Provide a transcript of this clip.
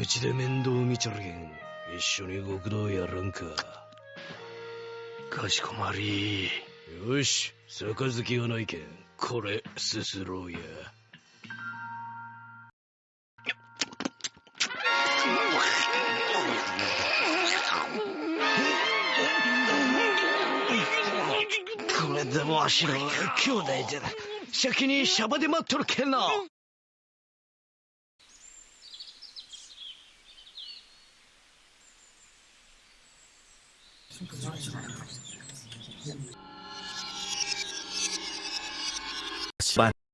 うちで面倒見ちゃるけん一緒に極道やらんか。かしこまり。よし杯がないけんこれすすろうや。これでもわしらは兄弟じゃ先にシャバで待っとるけんなじゃあ。